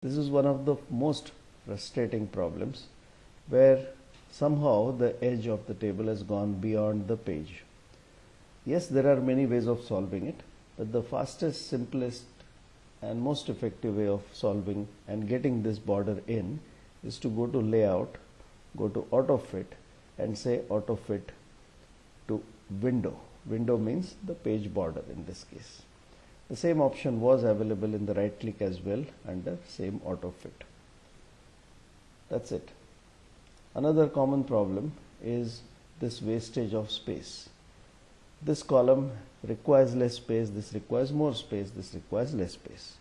This is one of the most frustrating problems where somehow the edge of the table has gone beyond the page. Yes, there are many ways of solving it, but the fastest, simplest and most effective way of solving and getting this border in is to go to layout, go to auto fit and say auto fit to window. Window means the page border in this case. The same option was available in the right click as well under same auto fit. That's it. Another common problem is this wastage of space. This column requires less space, this requires more space, this requires less space.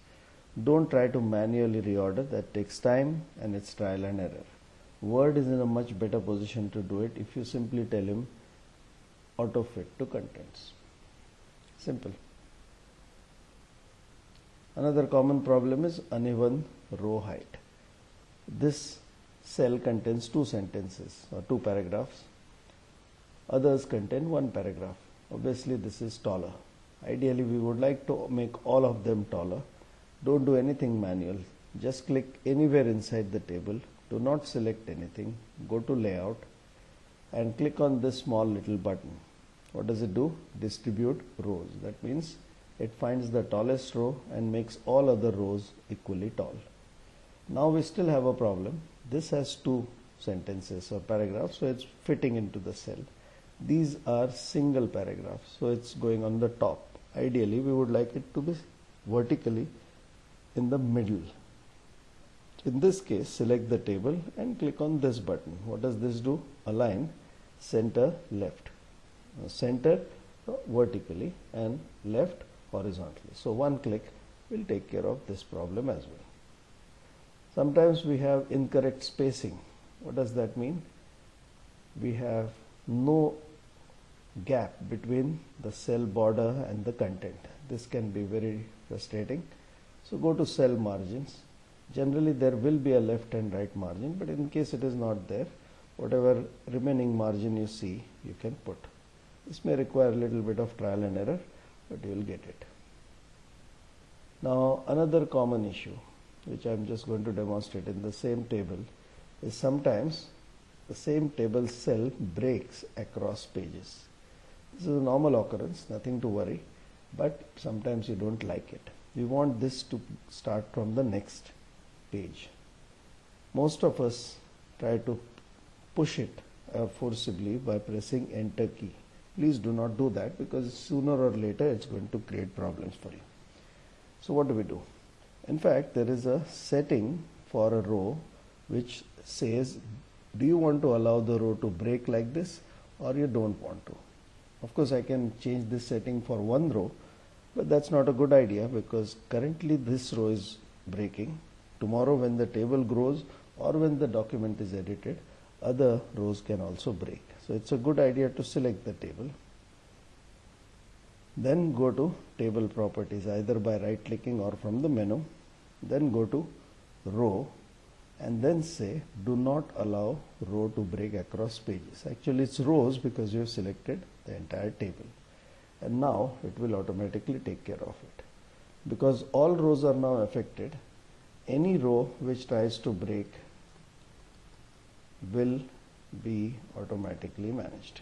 Don't try to manually reorder, that takes time and it's trial and error. Word is in a much better position to do it if you simply tell him auto fit to contents. Simple. Another common problem is uneven row height. This cell contains two sentences or two paragraphs. Others contain one paragraph. Obviously, this is taller. Ideally, we would like to make all of them taller. Don't do anything manual. Just click anywhere inside the table. Do not select anything. Go to layout and click on this small little button. What does it do? Distribute rows. That means it finds the tallest row and makes all other rows equally tall. Now we still have a problem. This has two sentences or paragraphs, so it's fitting into the cell. These are single paragraphs, so it's going on the top. Ideally, we would like it to be vertically in the middle. In this case, select the table and click on this button. What does this do? Align center left. Center vertically and left horizontally. So one click will take care of this problem as well. Sometimes we have incorrect spacing. What does that mean? We have no gap between the cell border and the content. This can be very frustrating. So go to cell margins. Generally there will be a left and right margin, but in case it is not there, whatever remaining margin you see, you can put. This may require a little bit of trial and error but you will get it. Now another common issue which I am just going to demonstrate in the same table is sometimes the same table cell breaks across pages. This is a normal occurrence, nothing to worry, but sometimes you don't like it. We want this to start from the next page. Most of us try to push it uh, forcibly by pressing enter key. Please do not do that because sooner or later it's going to create problems for you. So what do we do? In fact, there is a setting for a row which says, do you want to allow the row to break like this or you don't want to? Of course, I can change this setting for one row, but that's not a good idea because currently this row is breaking. Tomorrow when the table grows or when the document is edited, other rows can also break. So it's a good idea to select the table. Then go to table properties either by right clicking or from the menu. Then go to row and then say do not allow row to break across pages. Actually it's rows because you have selected the entire table. And now it will automatically take care of it. Because all rows are now affected, any row which tries to break will be automatically managed.